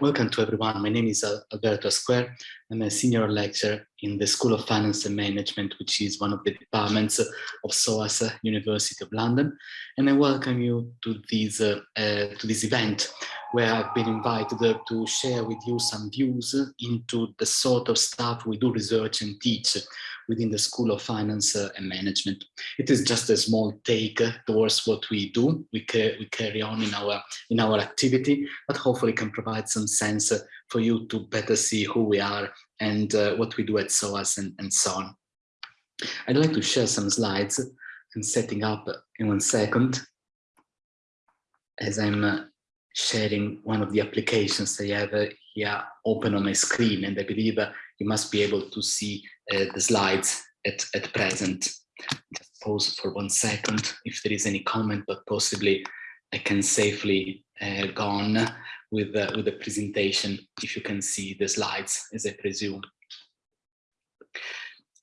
Welcome to everyone. My name is Alberto Asquer. I'm a senior lecturer in the School of Finance and Management, which is one of the departments of SOAS University of London. And I welcome you to this, uh, uh, to this event where I've been invited to share with you some views into the sort of stuff we do research and teach within the School of Finance and Management. It is just a small take towards what we do. We, we carry on in our, in our activity, but hopefully can provide some sense for you to better see who we are and uh, what we do at SOAS and, and so on. I'd like to share some slides and setting up in one second as I'm uh, sharing one of the applications I have uh, here open on my screen and I believe uh, you must be able to see uh, the slides at, at present. Just pause for one second if there is any comment, but possibly I can safely uh, go on with, uh, with the presentation if you can see the slides as I presume.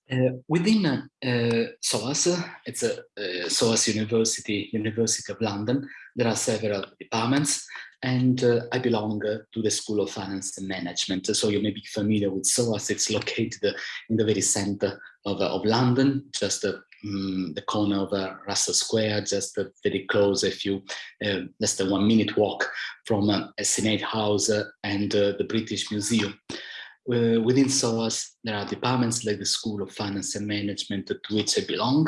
Uh, within uh, SOAS, it's a SOAS University, University of London, there are several departments and uh, I belong uh, to the School of Finance and Management. So you may be familiar with SOAS, it's located uh, in the very center of, uh, of London, just um, the corner of Russell Square, just very close, a few, less than one minute walk from a Senate House and the British Museum. Uh, within SOAS, there are departments like the School of Finance and Management to which I belong,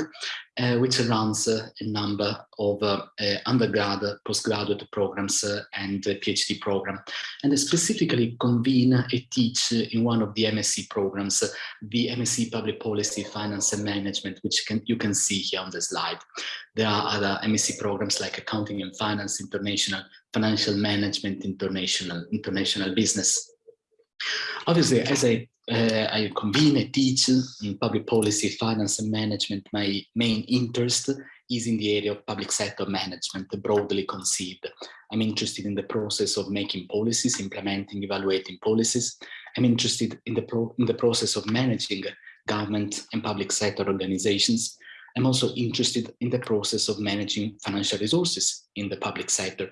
uh, which runs uh, a number of uh, uh, undergrad, postgraduate programs uh, and PhD program. And I specifically convene and teach in one of the MSc programs, the MSc Public Policy, Finance and Management, which can, you can see here on the slide. There are other MSc programs like Accounting and Finance, International Financial Management, International, International Business. Obviously, as I, uh, I convene teach in public policy, finance and management, my main interest is in the area of public sector management, broadly conceived. I'm interested in the process of making policies, implementing, evaluating policies. I'm interested in the, pro in the process of managing government and public sector organizations. I'm also interested in the process of managing financial resources in the public sector.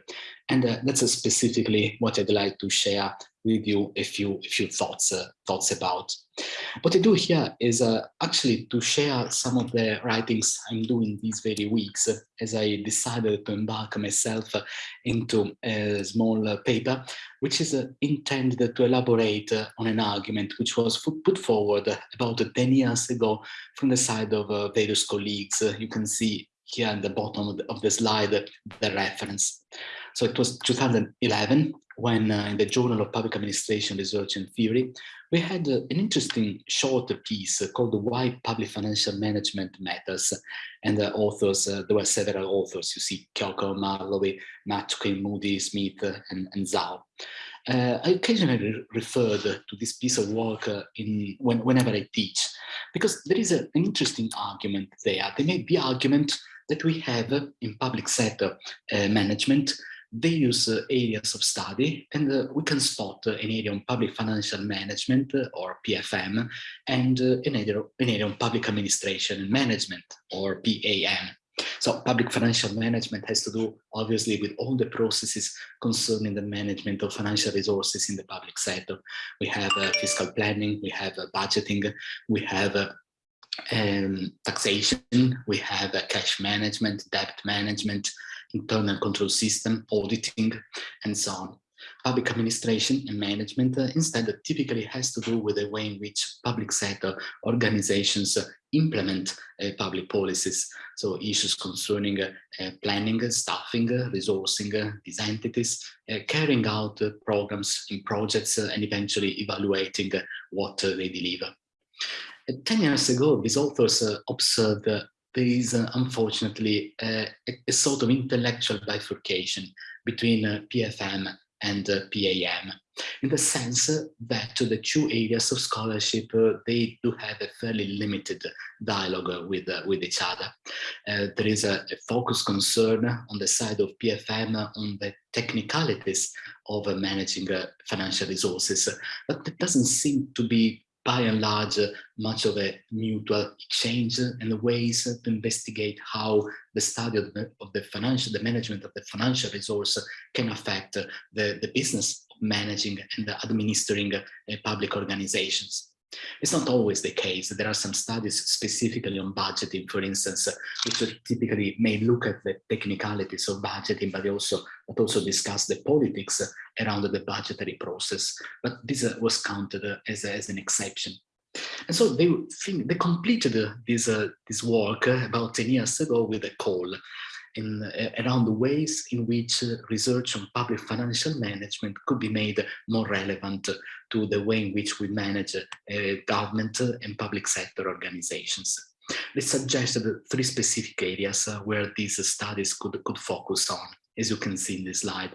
And uh, that's specifically what I'd like to share with you a few few thoughts uh, thoughts about. What I do here is uh, actually to share some of the writings I'm doing these very weeks uh, as I decided to embark myself uh, into a small uh, paper which is uh, intended to elaborate on an argument which was put forward about 10 years ago from the side of various colleagues. you can see here at the bottom of the, of the slide the reference. So it was 2011 when uh, in the Journal of Public Administration Research and Theory, we had uh, an interesting short piece uh, called Why Public Financial Management Matters. And the authors, uh, there were several authors, you see Kioko, Marlowe, Matkin, Moody, Smith, uh, and, and Zhao. Uh, I occasionally re referred to this piece of work in when, whenever I teach, because there is a, an interesting argument there. They made the argument that we have in public sector management various uh, areas of study and uh, we can spot uh, an area on public financial management or PFM and an area, an area on public administration and management or PAM. So public financial management has to do obviously with all the processes concerning the management of financial resources in the public sector. We have uh, fiscal planning, we have uh, budgeting, we have uh, um, taxation, we have a cash management, debt management, internal control system, auditing, and so on. Public administration and management uh, instead typically has to do with the way in which public sector organizations uh, implement uh, public policies. So issues concerning uh, uh, planning, staffing, resourcing these entities, carrying out programs and projects and eventually evaluating what they deliver. 10 years ago, these authors observed there is uh, unfortunately uh, a, a, sort of intellectual bifurcation between uh, PFM and uh, PAM in the sense that the two areas of scholarship uh, they do have a fairly limited dialogue with uh, with each other. There is a, a focus concern on the side of PFM on the technicalities of managing financial resources but it doesn't seem to be by and large, much of a mutual exchange and the ways to investigate how the study of the, of the, financial, the management of the financial resource can affect the, the business managing and administering uh, public organizations. It's not always the case. There are some studies specifically on budgeting, for instance, which typically may look at the technicalities of budgeting, but also, but also discuss the politics around the budgetary process. But this uh, was counted uh, as, as an exception. And so they they completed uh, this, uh, this work about 10 years ago with a call in, uh, around the ways in which uh, research on public financial management could be made more relevant to the way in which we manage uh, government and public sector organizations. They suggested three specific areas where these studies could, could focus on, as you can see in this slide.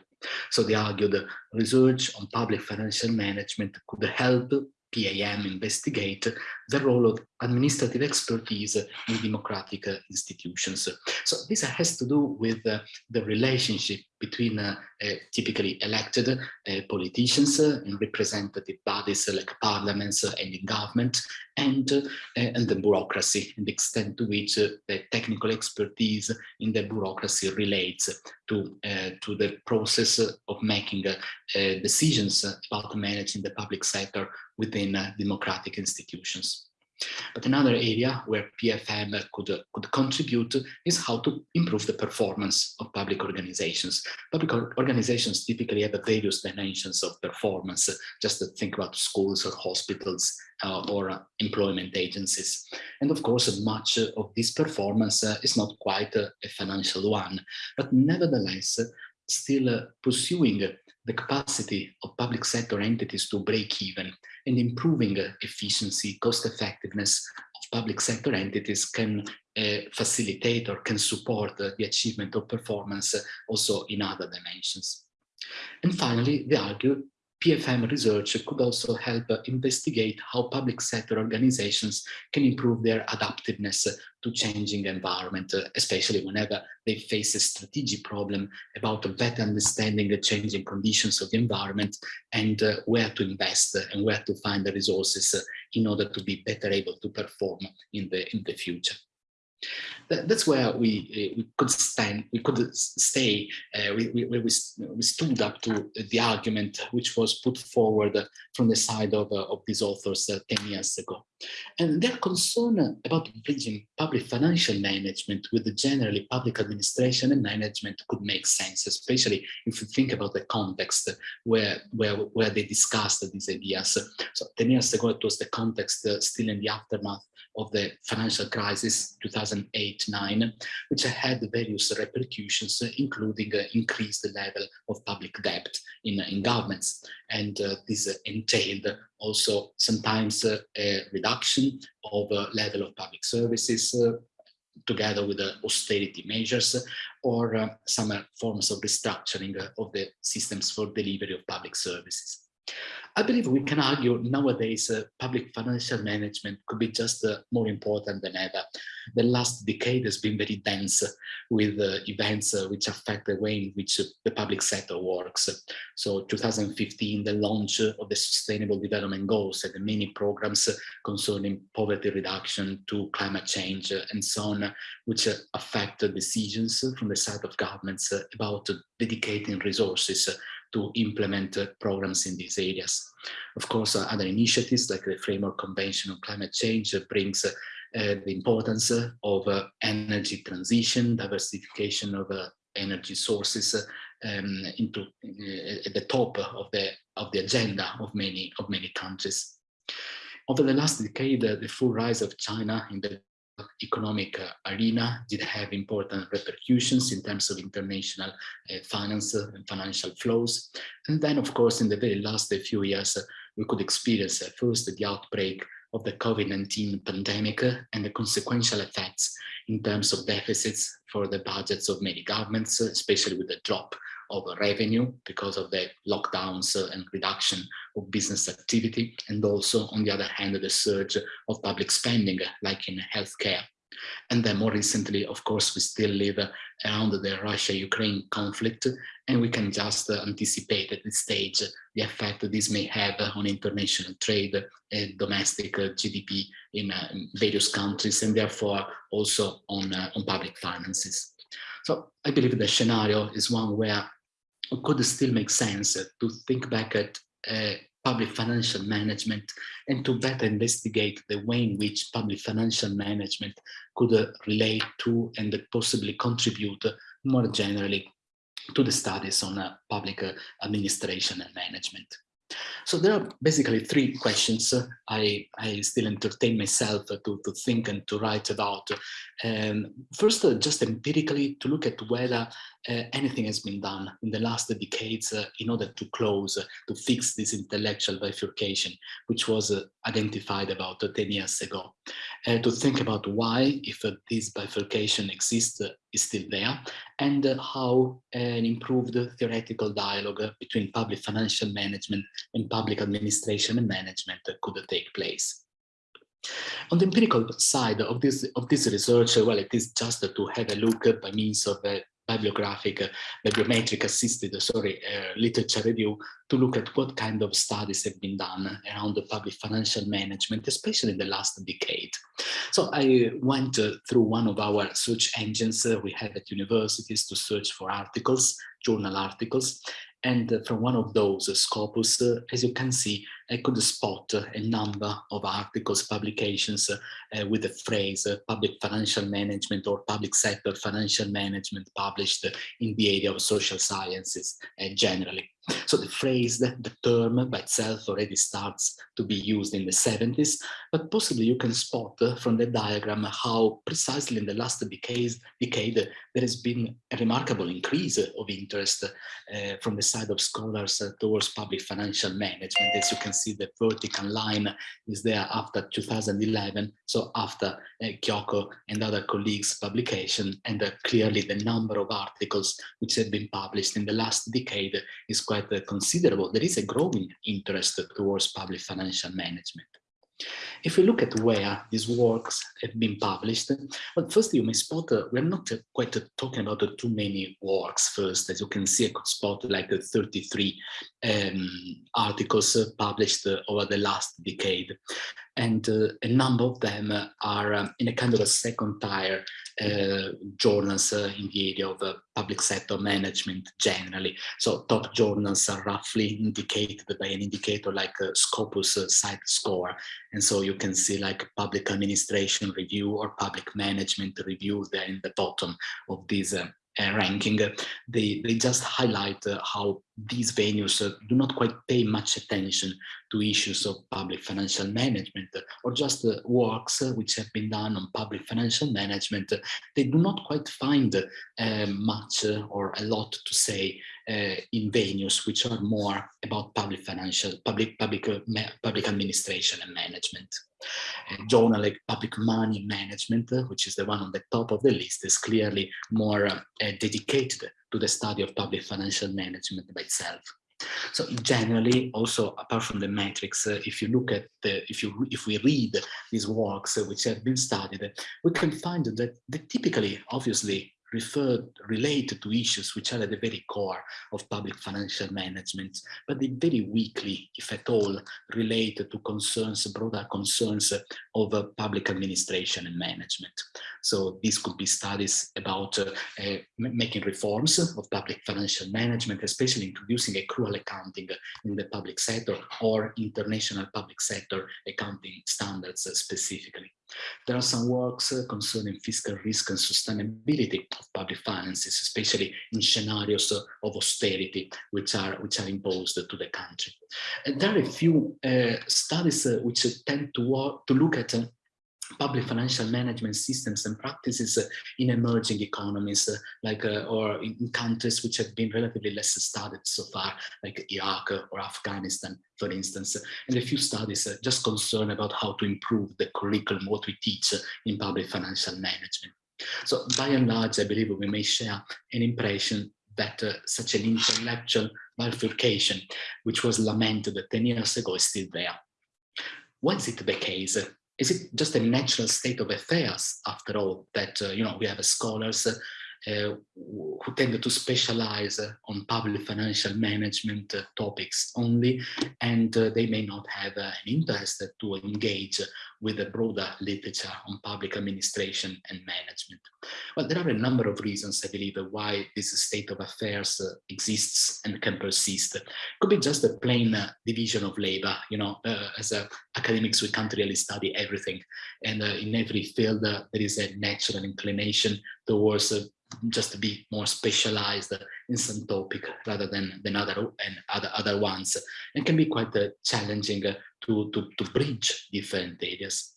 So they argued that research on public financial management could help PAM investigate the role of administrative expertise in democratic uh, institutions. So this has to do with uh, the relationship between uh, uh typically elected uh, politicians uh, and representative bodies like parliaments uh, and in government and, and the bureaucracy and the extent to which the technical expertise in the bureaucracy relates to, to the process of making decisions about managing the public sector within democratic institutions. But another area where PFM could, could contribute is how to improve the performance of public organizations. Public organizations typically have various dimensions of performance, just to think about schools or hospitals uh, or employment agencies. And of course, much of this performance uh, is not quite a, a financial one, but nevertheless, still pursuing the capacity of public sector entities to break even and improving efficiency, cost effectiveness of public sector entities can uh, facilitate or can support uh, the achievement of performance uh, also in other dimensions. And finally, they argue PFM research could also help investigate how public sector organizations can improve their adaptiveness to changing environment, especially whenever they face a strategic problem about better understanding the changing conditions of the environment and uh, where to invest and where to find the resources in order to be better able to perform in the, in the future that's where we uh, we could stand, we could stay, uh, we, we, we, we stood up to the argument which was put forward from the side of, uh, of these authors uh, 10 years ago. And their concern about bridging public financial management with the generally public administration and management could make sense, especially if you think about the context where, where, where they discussed these ideas. So 10 years ago, it was the context uh, still in the aftermath of the financial crisis 2008-9, which had various repercussions, including uh, increased level of public debt in, in governments. And uh, this entailed also sometimes uh, a reduction of the level of public services, together with the austerity measures or uh, some forms of restructuring of the systems for delivery of public services. I believe we can argue nowadays uh, public financial management could be just uh, more important than ever. The last decade has been very dense with uh, events uh, which affect the way in which the public sector works. So 2015, the launch of the Sustainable Development Goals and the many programs concerning poverty reduction to climate change and so on, which affect decisions from the side of governments about dedicating resources to implement uh, programs in these areas. Of course, uh, other initiatives like the Framework Convention on Climate Change uh, brings the importance of energy transition, diversification of energy sources um, into at the top of the of the agenda of many of many countries. Over the last decade, the full rise of China in the economic uh, arena did have important repercussions in terms of international uh, finance and financial flows. And then, of course, in the very last few years, uh, we could experience first the outbreak of the COVID-19 pandemic and the consequential effects in terms of deficits for the budgets of many governments, especially with the drop of revenue because of the lockdowns and reduction of business activity, and also, on the other hand, the surge of public spending, like in healthcare. And then more recently, of course, we still live around the Russia-Ukraine conflict, and we can just anticipate at this stage the effect this may have on international trade and domestic GDP uh, in various countries, and therefore also on, uh, on public finances. So I believe the scenario is one where could still make sense to think back at uh, public financial management and to better investigate the way in which public financial management could uh, relate to and possibly contribute more generally to the studies on uh, public uh, administration and management. So there are basically three questions I, I still entertain myself to, to think and to write about. Um, first, uh, just empirically to look at whether uh, anything has been done in the last decades uh, in order to close, uh, to fix this intellectual bifurcation, which was uh, identified about 10 years ago. Uh, to think about why, if this bifurcation exists, is still there, and how an improved theoretical dialogue between public financial management and public administration and management could take place. On the empirical side of this of this research, well, it is just to have a look by means of a bibliographic, bibliometric assisted, sorry, uh, literature review to look at what kind of studies have been done around the public financial management, especially in the last decade. So I went uh, through one of our search engines uh, we have at universities to search for articles, journal articles, and from one of those, Scopus, as you can see, I could spot a number of articles, publications uh, with the phrase uh, public financial management or public sector financial management published in the area of social sciences uh, generally. So the phrase, the, term by itself already starts to be used in the 70s, but possibly you can spot from the diagram how precisely in the last decade, decade there has been a remarkable increase of interest uh, from the side of scholars towards public financial management. As you can see, the vertical line is there after 2011, so after uh, Kioko and other colleagues' publication, and uh, clearly the number of articles which have been published in the last decade is quite uh, considerable. There is a growing interest towards public financial management. If we look at where these works have been published, well, first you may spot, uh, we're not uh, quite uh, talking about uh, too many works first, as you can see, I could spot like 33 um, articles uh, published uh, over the last decade. And a number of them are um, in a kind of a second tier Eh, journals in the area of eh, public sector management generally. So top journals are roughly indicated by an indicator like a Scopus CiteScore. And so you can see like public administration review or public management review there in the bottom of uh, ranking, they, they just highlight uh, how these venues uh, do not quite pay much attention to issues of public financial management or just uh, works uh, which have been done on public financial management. they do not quite find uh, much or a lot to say Eh, in venues which are more about public financial, public, public, eh, public administration and management a journal like public money management, eh, which is the one on the top of the list, is clearly more dedicated to the study of public financial management by itself. So generally, also apart from the metrics, uh, if you look at the, if you if we read these works uh, which have been studied, we can find that they typically, obviously, referred, related to issues which are at the very core of public financial management, but they very weakly, if at all, related to concerns, broader concerns of uh, public administration and management. So these could be studies about uh, uh, making reforms of public financial management, especially introducing accrual accounting in the public sector or international public sector accounting standards specifically. There are some works uh, concerning fiscal risk and sustainability of public finances, especially in scenarios of austerity which are which are imposed to the country. And there are a few uh, studies uh, which tend to, work, to look at uh, public financial management systems and practices uh, in emerging economies, uh, like uh, or in countries which have been relatively less studied so far, like Iraq or Afghanistan, for instance. And a few studies just concern about how to improve the curriculum, what we teach in public financial management. So by and large, I believe we may share an impression that uh, such an intellectual bifurcation, which was lamented 10 years ago, is still there. Why is it the case? Is it just a natural state of affairs after all that uh, you know we have scholars uh, uh, who tend to specialize on public financial management topics only, and they may not have an interest to engage with a broader literature on public administration and management. Well, there are a number of reasons, I believe, why this state of affairs uh, exists and can persist. Could be just a plain uh, division of labor. You know, uh, as academics, we can't really study everything. And in every field, there is a natural inclination towards just to be more specialized some topic rather than than other and other other ones. And can be quite uh, challenging uh, to, to to bridge different areas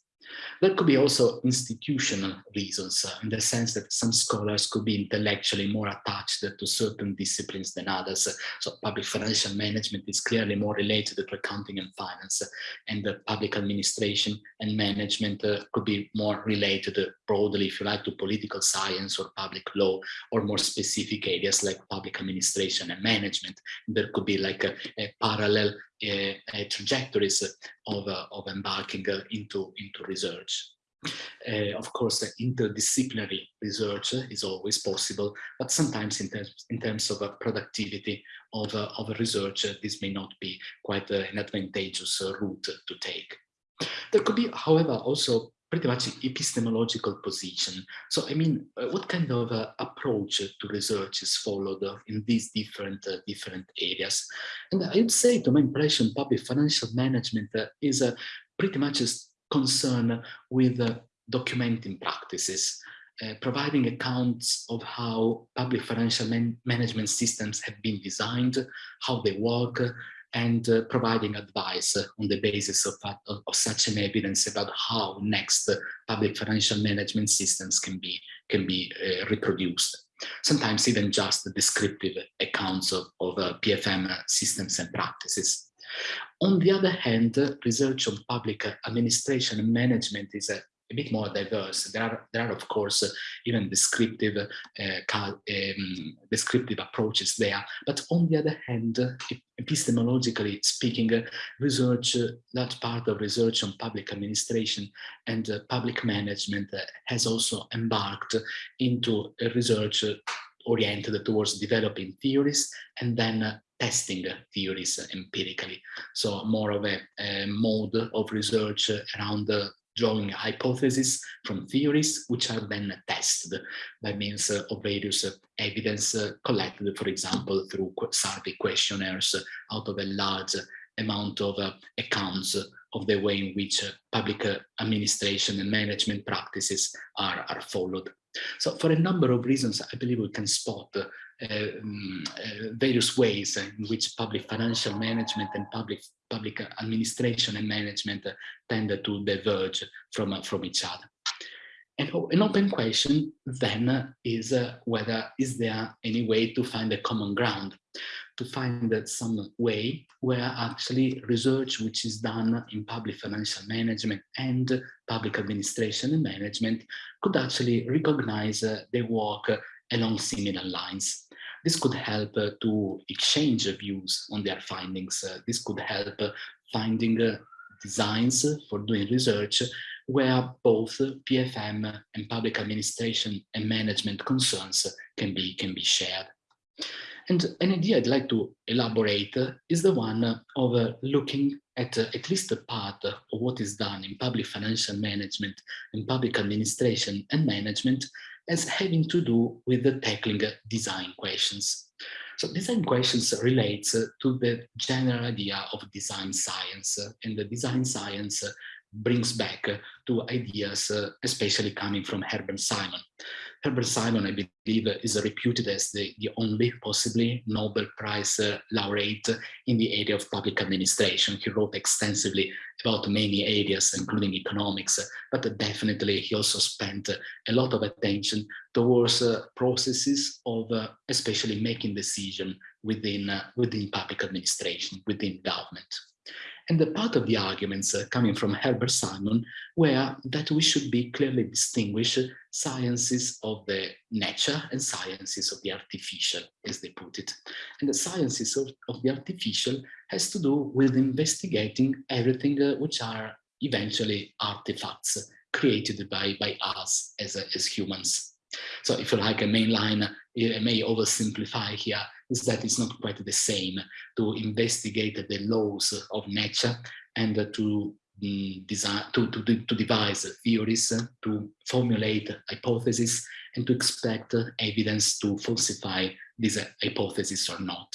there could be also institutional reasons uh, in the sense that some scholars could be intellectually more attached to certain disciplines than others. So public financial management is clearly more related to accounting and finance and the public administration and management uh, could be more related broadly, if you like, to political science or public law or more specific areas like public administration and management. There could be like a, a parallel uh, trajectories of, uh, of embarking uh, into, into research. Uh, of course, interdisciplinary research is always possible, but sometimes in terms, in terms of uh, productivity of, uh, of research, this may not be quite an advantageous route to take. There could be, however, also pretty much epistemological position. So, I mean, uh, what kind of uh, approach to research is followed uh, in these different uh, different areas? And I would say, to my impression, public financial management uh, is uh, pretty much concerned with documenting practices. providing accounts of how public financial man management systems have been designed, how they work, and uh, providing advice on the basis of, of, such an evidence about how next public financial management systems can be, can be uh, reproduced. Sometimes even just descriptive accounts of, of uh, PFM systems and practices. On the other hand, research on public administration and management is a a bit more diverse. There are, there are of course, even descriptive, uh, um, descriptive approaches there. But on the other hand, epistemologically speaking, research, that part of research on public administration and uh, public management has also embarked into a research oriented towards developing theories and then testing theories empirically. So more of a, a mode of research around the drawing hypotheses from theories which are then tested by means uh, of various uh, evidence uh, collected, for example, through survey questionnaires out of a large amount of accounts of the way in which public administration and management practices are, are followed. So for a number of reasons, I believe we can spot uh, uh, various ways in which public financial management and public public administration and management tend to diverge from, from each other. And an open question then is uh, whether is there any way to find a common ground, to find some way where actually research which is done in public financial management and public administration and management could actually recognize uh, their work along similar lines. This could help uh, to exchange views on their findings. Uh, this could help uh, finding designs for doing research where both PFM and public administration and management concerns can be, can be shared. And an idea I'd like to elaborate is the one of looking at at least a part of what is done in public financial management and public administration and management as having to do with the tackling design questions. So design questions relates to the general idea of design science and the design science brings back to ideas, especially coming from Herbert Simon. Herbert Simon, I believe, is reputed as the, the only possibly Nobel Prize uh, laureate in the area of public administration. He wrote extensively about many areas, including economics, but definitely he also spent a lot of attention towards uh, processes of uh, especially making decision within, uh, within public administration, within government. And the part of the arguments uh, coming from Herbert Simon were that we should be clearly distinguish sciences of the nature and sciences of the artificial, as they put it. And the sciences of, of the artificial has to do with investigating everything uh, which are eventually artifacts created by, by us as, as humans. So if you like a main line, I may oversimplify here, is that it's not quite the same to investigate the laws of nature and to mm, design to, to, to devise theories, to formulate hypotheses, and to expect evidence to falsify this hypothesis or not.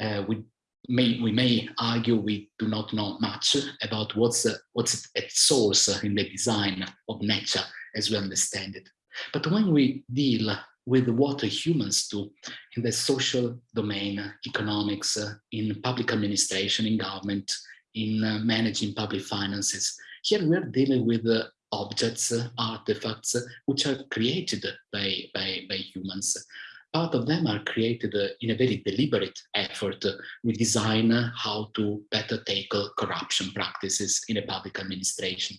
Uh, we may we may argue we do not know much about what's uh, what's at source in the design of nature as we understand it. But when we deal with what humans do in the social domain, economics, uh, in public administration, in government, in uh, managing public finances, here we are dealing with uh, objects, uh, artifacts, which are created by, by, by humans part of them are created uh, in a very deliberate effort. We design how to better tackle corruption practices in a public administration.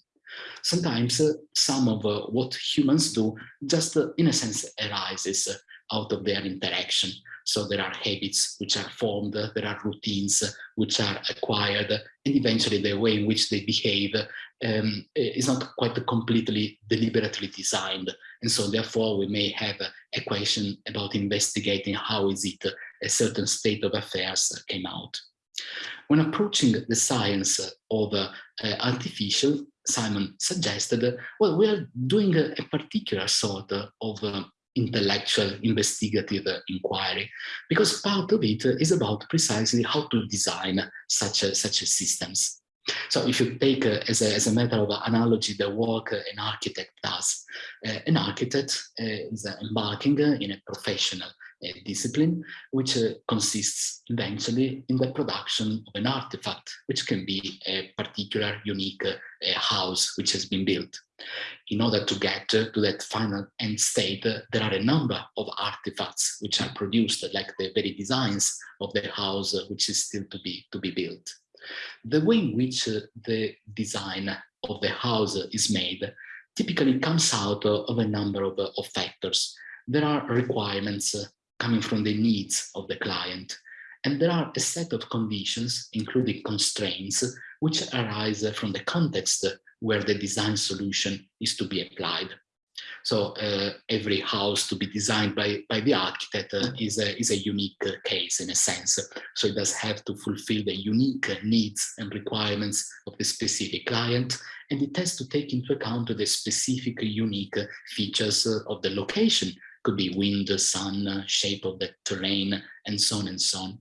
Sometimes uh, some of uh, what humans do just in a sense arises out of their interaction. So there are habits which are formed, there are routines which are acquired, and eventually the way in which they behave um, is not quite completely deliberately designed. And so therefore we may have a question about investigating how is it a certain state of affairs came out. When approaching the science of uh, artificial, Simon suggested, well, we are doing a, a particular sort of uh, intellectual investigative inquiry because part of it is about precisely how to design such a, such a systems. So if you take uh, as, a, as a matter of analogy the work an architect does uh, an architect uh, is embarking in a professional discipline, which uh, consists eventually in the production of an artifact, which can be a particular unique uh, house which has been built. In order to get to that final end state, uh, there are a number of artifacts which are produced, like the very designs of the house uh, which is still to be, to be built. The way in which uh, the design of the house is made typically comes out of a number of, of factors. There are requirements coming from the needs of the client. And there are a set of conditions, including constraints, which arise from the context where the design solution is to be applied. So uh, every house to be designed by, by the architect uh, is, a, is a unique case in a sense. So it does have to fulfill the unique needs and requirements of the specific client. And it has to take into account the specific unique features of the location could be wind, sun, shape of the terrain, and so on and so on.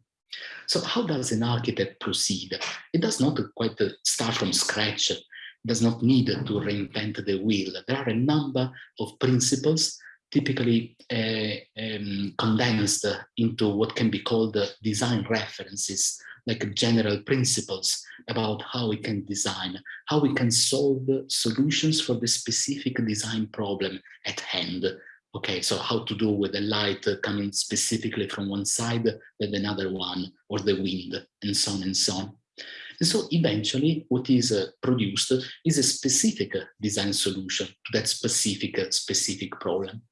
So how does an architect proceed? It does not quite start from scratch. It does not need to reinvent the wheel. There are a number of principles typically uh, um, condensed into what can be called design references, like general principles about how we can design, how we can solve solutions for the specific design problem at hand, okay, so how to do with the light coming specifically from one side than another one, or the wind, and so on and so on. And so eventually what is uh, produced is a specific design solution to that specific, uh, specific problem.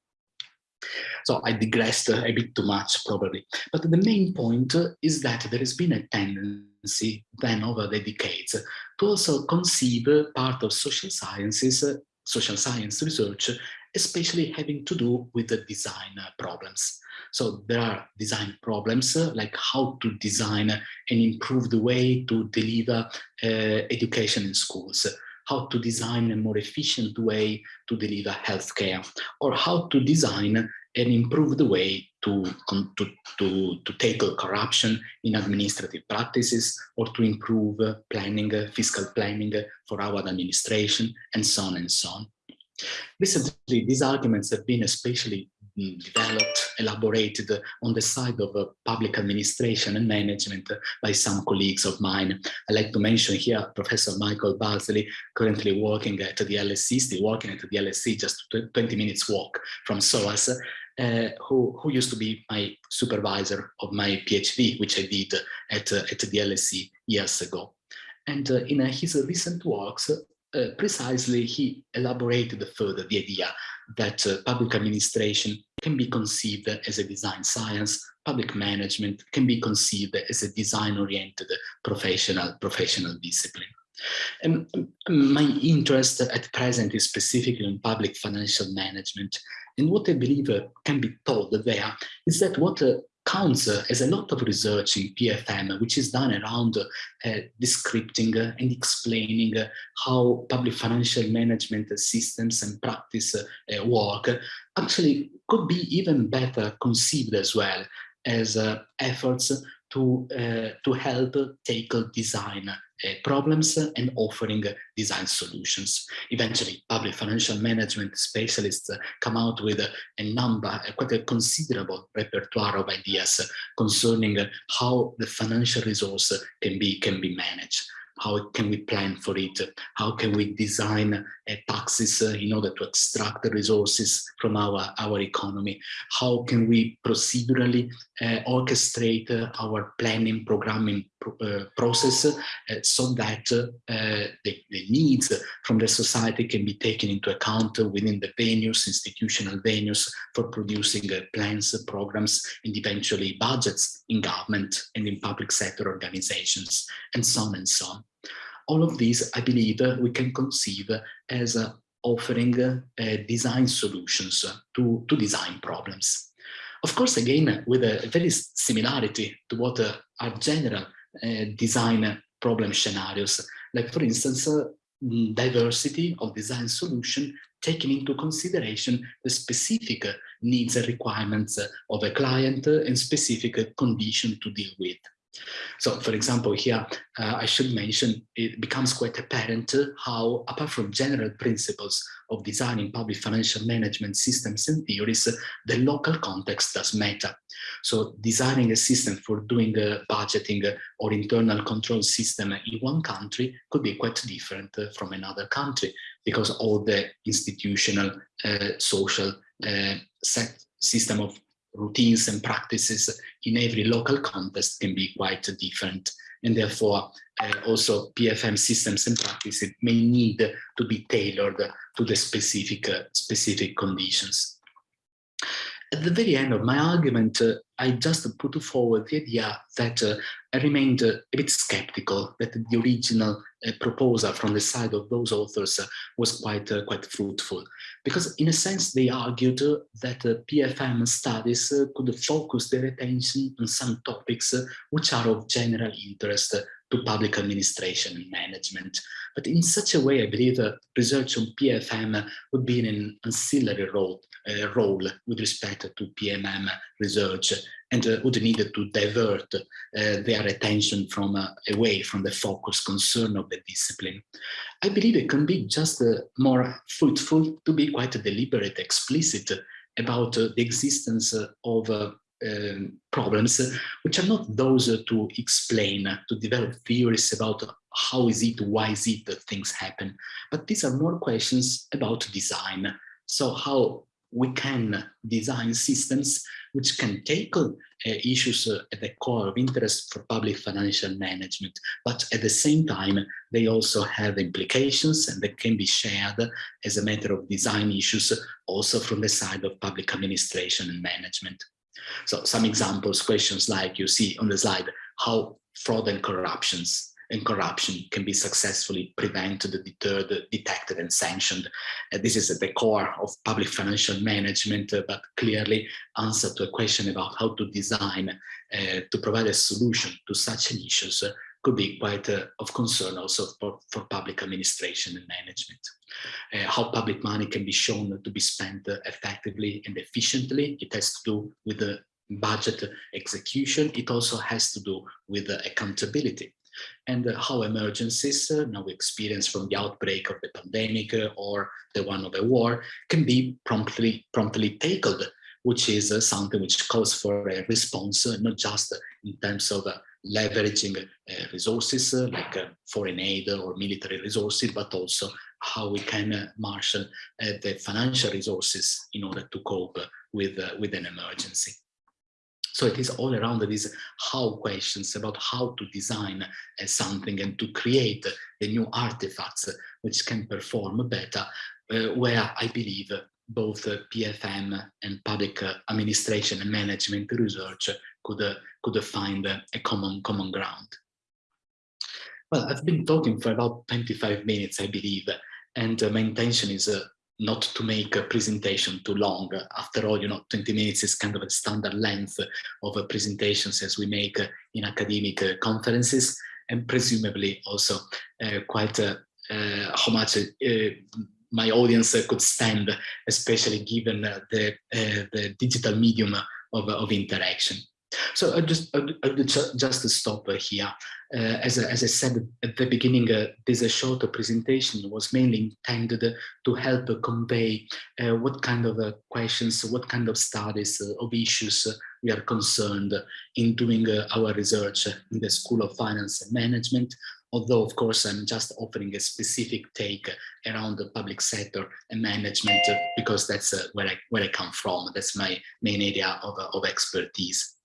So I digressed a bit too much probably, but the main point is that there has been a tendency then over the decades to also conceive part of social sciences, social science research especially having to do with the design uh, problems. So there are design problems uh, like how to design an improved way to deliver uh, education in schools, how to design a more efficient way to deliver healthcare, or how to design an improved way to, to, to, to tackle corruption in administrative practices or to improve planning, fiscal planning for our administration, and so on and so on. Recently, these arguments have been especially mm, developed, elaborated on the side of uh, public administration and management by some colleagues of mine. I'd like to mention here Professor Michael Barzelay, currently working at the LSE, still working at the LSE, just 20 minutes walk from SOAS, uh, who, who used to be my supervisor of my PhD, which I did at, uh, at the LSE years ago. And uh, in uh, his recent works, uh, precisely he elaborated further the idea that uh, public administration can be conceived as a design science, public management can be conceived as a design-oriented professional, professional discipline. And my interest at present is specifically in public financial management. And what I believe uh, can be told there is that what uh, counts as a lot of research in PFM, which is done around uh, descripting uh, and explaining uh, how public financial management systems and practice work, actually could be even better conceived as well as efforts to, to help tackle design uh, problems and offering design solutions. Eventually, public financial management specialists come out with a number, quite a considerable repertoire of ideas concerning how the financial resource can be, can be managed how can we plan for it? How can we design uh, taxes in order to extract the resources from our, our economy? How can we procedurally uh, orchestrate uh, our planning programming uh, process so that the, the, needs from the society can be taken into account within the venues, institutional venues for producing plans, programs, and eventually budgets in government and in public sector organizations, and so on and so on all of these, I believe, we can conceive as offering uh, design solutions to, to design problems. Of course, again, with a very similarity to what uh, are general uh, design problem scenarios, like for instance, diversity of design solution taking into consideration the specific needs and requirements of a client and specific condition to deal with. So, for example, here uh, I should mention it becomes quite apparent how, apart from general principles of designing public financial management systems and theories, the local context does matter. So, designing a system for doing uh, budgeting or internal control system in one country could be quite different from another country because all the institutional, uh, social uh, set system of routines and practices in every local context can be quite different. And therefore, uh, also PFM systems and practices may need to be tailored to the specific, uh, specific conditions. At the very end of my argument, uh, I just put forward the idea that uh, I remained uh, a bit skeptical that the original uh, proposal from the side of those authors uh, was quite, uh, quite fruitful. Because in a sense, they argued that PFM studies could focus their attention on some topics which are of general interest to public administration and management. But in such a way, I believe uh, research on PFM would be in an ancillary role, uh, role with respect to PMM research and uh, would need to divert uh, their attention from uh, away from the focus concern of the discipline. I believe it can be just uh, more fruitful to be quite deliberate, explicit about the existence of um, problems, which are not those to explain, to develop theories about how is it, why is it that things happen, but these are more questions about design. So how we can design systems which can tackle uh, issues uh, at the core of interest for public financial management, but at the same time, they also have implications and they can be shared as a matter of design issues also from the side of public administration and management. So some examples, questions like you see on the slide, how fraud and corruptions and corruption can be successfully prevented, deterred, detected and sanctioned. Uh, this is at the core of public financial management, uh, but clearly answer to a question about how to design uh, to provide a solution to such issues uh, could be quite uh, of concern also for, for public administration and management. Uh, how public money can be shown to be spent effectively and efficiently. It has to do with the budget execution. It also has to do with accountability and uh, how emergencies uh, now we experience from the outbreak of the pandemic uh, or the one of a war can be promptly promptly tackled which is something which calls for a response not just in terms of leveraging uh, resources uh, like uh, foreign aid or military resources, but also how we can marshal the financial resources in order to cope with, with an emergency. So it is all around these how questions about how to design uh, something and to create the new artifacts which can perform better, uh, where I believe both uh, PFM and public administration and management research could, could find a common, common ground. Well, I've been talking for about 25 minutes, I believe, and uh, my intention is uh, not to make a presentation too long. After all, you know, 20 minutes is kind of a standard length of uh, presentations as we make uh, in academic uh, conferences, and presumably also uh, quite how much my audience could stand, especially given the, the digital medium of, of interaction. So I just I, I just stop here. Uh, as, I, as I said at the beginning, uh, this uh, short presentation was mainly intended to help convey uh, what kind of uh, questions, what kind of studies uh, of issues we are concerned in doing our research in the School of Finance and Management, although of course I'm just offering a specific take around the public sector and management because that's where, I, where I come from. That's my main area of, of expertise.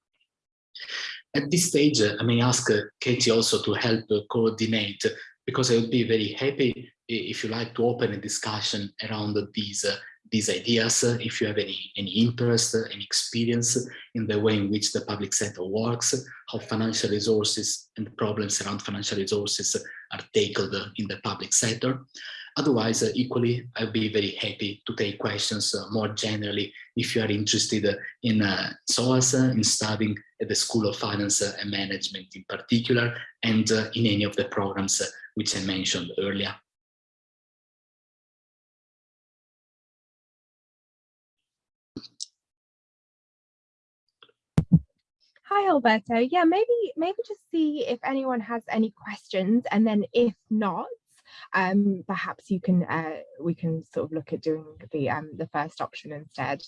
At this stage, I may ask uh, Katie also to help uh, coordinate because I would be very happy if you like to open a discussion around these uh, these ideas, if you have any, any interest, any experience in the way in which the public sector works, how financial resources and problems around financial resources are tackled in the public sector. Otherwise, uh, equally, I'd be very happy to take questions uh, more generally if you are interested in uh, SOAS, in studying at the School of Finance and Management in particular, and in any of the programs which I mentioned earlier. Hi, Alberto. Yeah, maybe maybe just see if anyone has any questions, and then if not, um, perhaps you can uh, we can sort of look at doing the um, the first option instead.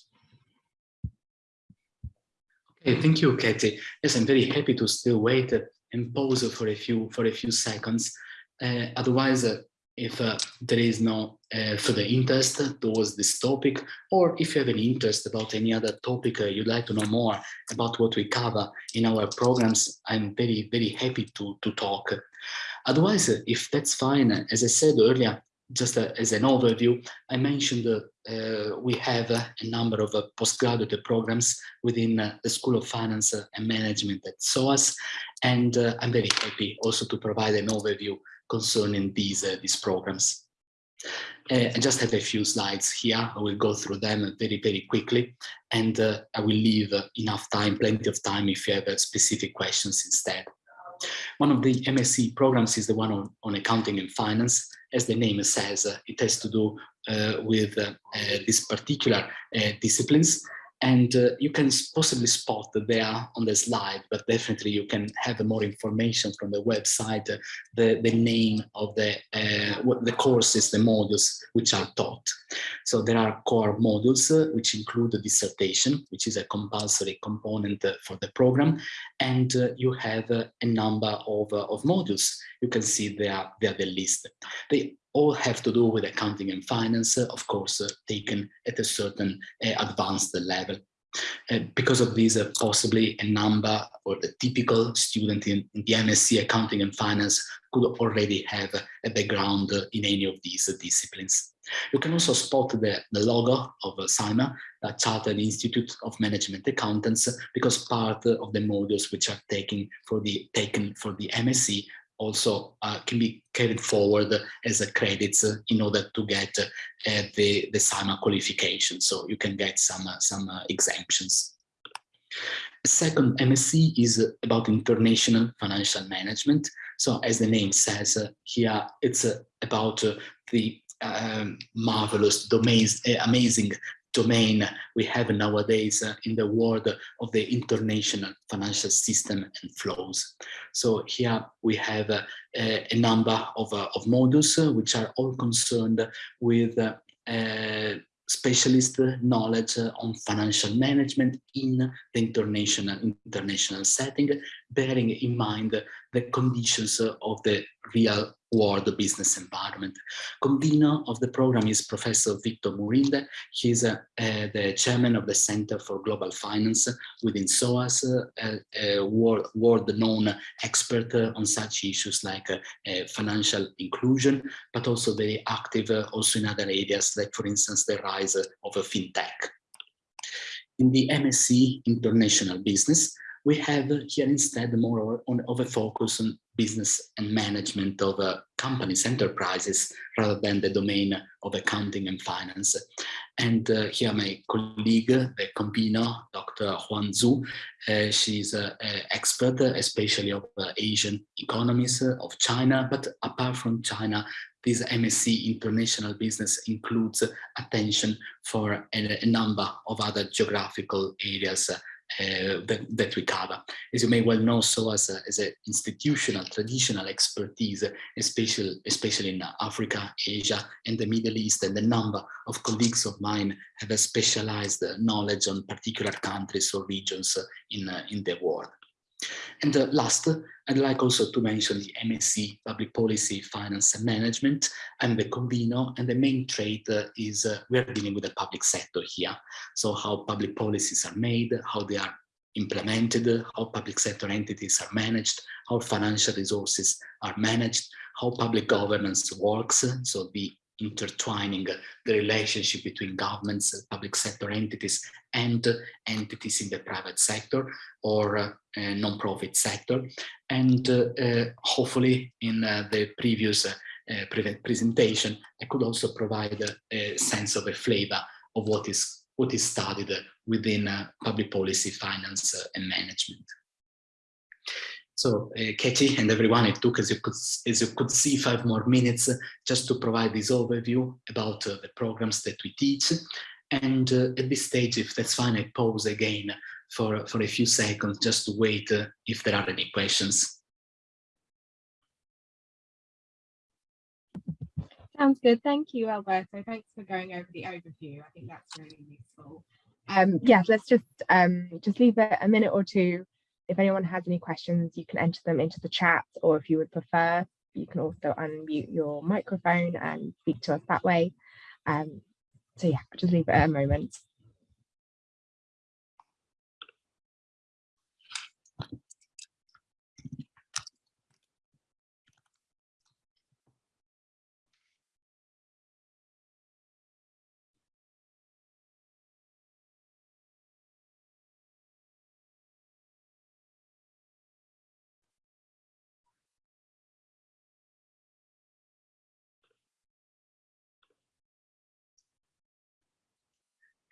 Okay, thank you, Katie. Yes, I'm very happy to still wait and pause for a few for a few seconds. Uh, otherwise, uh, if uh, there is no uh, further interest towards this topic, or if you have any interest about any other topic uh, you'd like to know more about what we cover in our programs, I'm very, very happy to, to talk. Otherwise, if that's fine, as I said earlier, just uh, as an overview, I mentioned uh, we have a number of uh, postgraduate programs within the School of Finance and Management at SOAS, and I'm very happy also to provide an overview concerning these, these programs. Uh, I just have a few slides here. I will go through them very, very quickly, and uh, I will leave uh, enough time, plenty of time if you have specific questions instead. One of the MSc programs is the one on, on accounting and finance. As the name says, uh, it has to do uh, with uh, these particular disciplines and uh, you can possibly spot that there on the slide, but definitely you can have more information from the website, uh, the, the name of the, uh, the courses, the modules which are taught. So there are core modules uh, which include the dissertation, which is a compulsory component uh, for the program, and uh, you have a number of, of modules. You can see there, there the list. They all have to do with accounting and finance, of course, uh, taken at a certain uh, advanced level. Uh, because of this, uh, possibly a number or the typical student in, in, the MSc accounting and finance could already have a background in any of these disciplines. You can also spot the, the logo of CIMA, the Chartered Institute of Management Accountants, because part of the modules which are taken for the taken for the MSc also uh, can be carried forward as a credits in order to get uh, the, the CIMA qualification. So you can get some, uh, some uh, exemptions. Second MSc is about international financial management. So as the name says uh, here, it's uh, about the um, marvelous, domains, amazing domain we have nowadays uh, in the world of the international financial system and flows. So here we have uh, a number of, uh, of modules which are all concerned with specialist knowledge on financial management in the international international setting, bearing in mind the conditions of the real world business environment. Convener of the program is Professor Victor Murinde. He's uh, uh, the chairman of the Center for Global Finance within SOAS, uh, a world-known expert on such issues like uh, uh, financial inclusion, but also very active uh, also in other areas, like for instance, the rise of a fintech. In the MSc International Business, we have here instead more on, of a focus on business and management of uh, companies, enterprises, rather than the domain of accounting and finance. And uh, here my colleague, the convener, Dr. Huan Zhu, uh, she's an expert, especially of uh, Asian economies, uh, of China, but apart from China, this MSc International Business includes attention for a, a number of other geographical areas uh, that, that, we cover. As you may well know, uh, as an institutional, traditional expertise, especially, especially in Africa, Asia, and the Middle East, and a number of colleagues of mine have a specialized knowledge on particular countries or regions in, in the world. And uh, last, I'd like also to mention the MSc Public Policy, Finance and Management. I'm the convener and the main trait uh, is uh, we're dealing with the public sector here. So how public policies are made, how they are implemented, how public sector entities are managed, how financial resources are managed, how public governance works, so the intertwining the relationship between governments, public sector entities, and entities in the private sector or uh, non-profit sector. And uh, uh, hopefully in the previous presentation, I could also provide a sense of a flavor of what is what is studied within public policy, finance and management. So uh, Katie and everyone, it took, as you could, as you could see, five more minutes just to provide this overview about uh, the programs that we teach. And uh, at this stage, if that's fine, I pause again for, for a few seconds just to wait uh, if there are any questions. Sounds good. Thank you, Alberto. Thanks for going over the overview. I think that's really useful. Um, yeah, let's just um, just leave it a minute or two if anyone has any questions, you can enter them into the chat, or if you would prefer, you can also unmute your microphone and speak to us that way. Um, so yeah, just leave it a moment.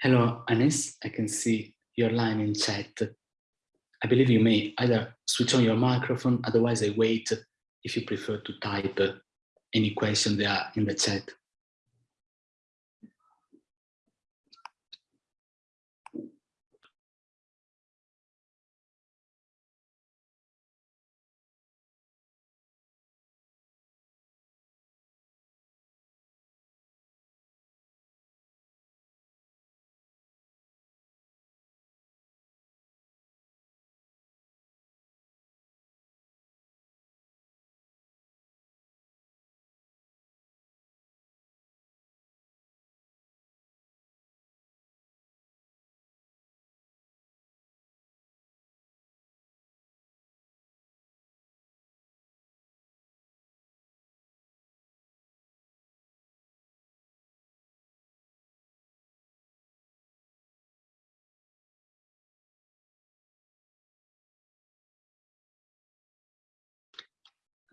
Hello, Anis. I can see your line in chat. I believe you may either switch on your microphone, otherwise I wait if you prefer to type any question there in the chat.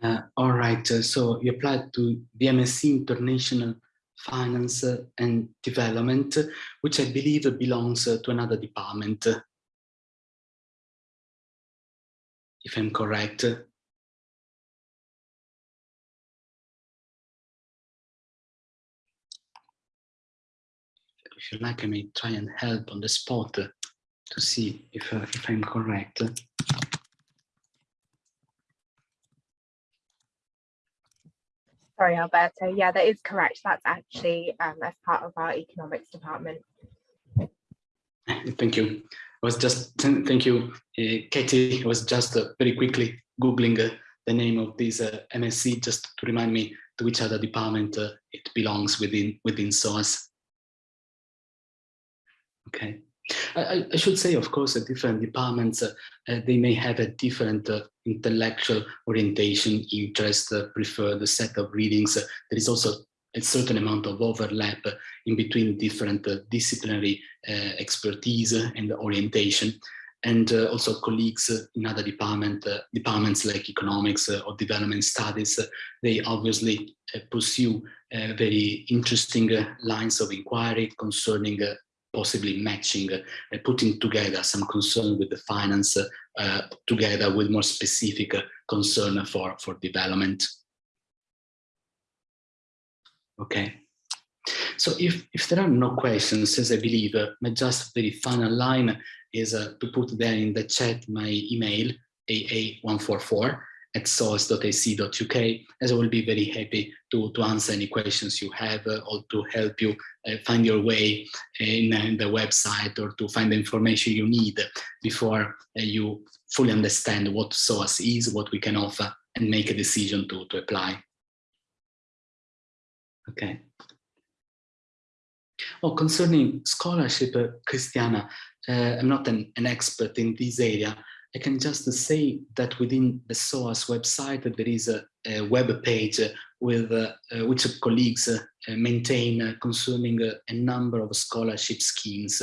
Uh, all right, uh, so you applied to the MSc International Finance and Development, which I believe belongs uh, to another department. If I'm correct. If you like, I may try and help on the spot to see if, uh, if I'm correct. Sorry, Alberto. Yeah, that is correct. That's actually um, as part of our economics department. Thank you. I was just, thank you, uh, Katie. I was just uh, very quickly Googling uh, the name of this uh, MSc just to remind me to which other department uh, it belongs within, within SOAS. Okay. I, I, should say, of course, that different departments, uh, uh, they may have a different uh, intellectual orientation, interest, uh, preferred set of readings. there is also a certain amount of overlap in between different uh, disciplinary uh, expertise and orientation. and uh, also colleagues in other department, uh, departments like economics uh, or development studies, they obviously pursue very interesting lines of inquiry concerning possibly matching, putting together some concern with the finance together with more specific concern for, for development. Okay. So if, if there are no questions, as I believe, uh, my just very final line is uh, to put there in the chat my email, aa144 at soas.ac.uk, as I will be very happy to, to answer any questions you have uh, or to help you uh, find your way in, in, the website or to find the information you need before uh, you fully understand what SOAS is, what we can offer, and make a decision to, to apply. Okay. Oh, concerning scholarship, uh, Christiana, uh, I'm not an, an, expert in this area. I can just say that within the SOAS website, there is a, a web page with uh, uh which colleagues uh, maintain uh, concerning a number of scholarship schemes,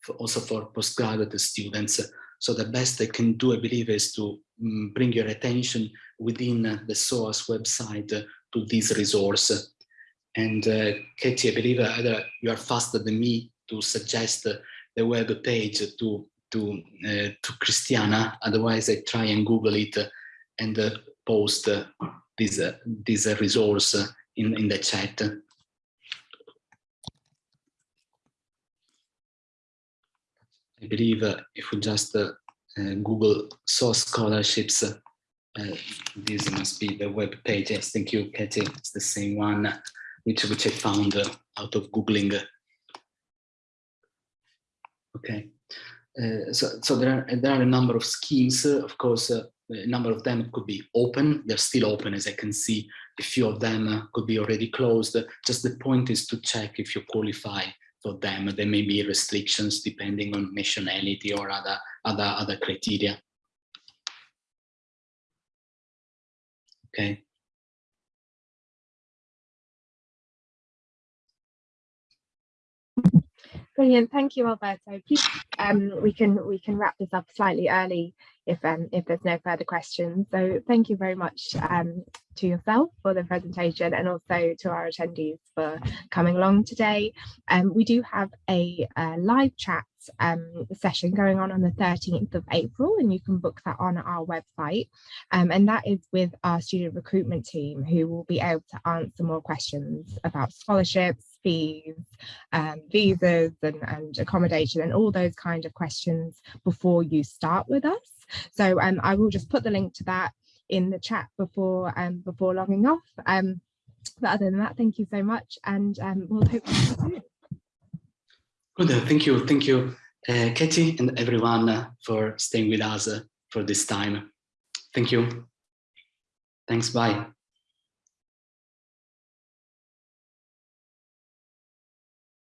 for also for postgraduate students. So the best I can do, I believe, is to um, bring your attention within the SOAS website to this resource and uh, Katie, I believe either you are faster than me to suggest the web page to to uh, to Christiana. Otherwise, I try and Google it and uh, post uh, this uh, this resource in in the chat. I believe if we just Google SOAS scholarships, this must be the web page. Yes, thank you, Katie. It's the same one which which I found uh, out of googling. Okay, uh, so so there are there are a number of schemes. Uh, of course, uh, a number of them could be open. They're still open, as I can see. A few of them uh, could be already closed. Just the point is to check if you qualify for them. There may be restrictions depending on nationality or other other other criteria. Okay. Brilliant, thank you, Alberto. Um, we can we can wrap this up slightly early if um, if there's no further questions. So thank you very much um, to yourself for the presentation and also to our attendees for coming along today. Um, we do have a, a live chat um, session going on on the 13th of April and you can book that on our website um, and that is with our student recruitment team who will be able to answer more questions about scholarships, fees, um, visas and, and accommodation and all those kind of questions before you start with us. So um, I will just put the link to that in the chat before um, before logging off. Um, but other than that, thank you so much, and um, we'll hope to see you. Good, thank you, thank you, uh, Katie, and everyone uh, for staying with us uh, for this time. Thank you. Thanks, bye.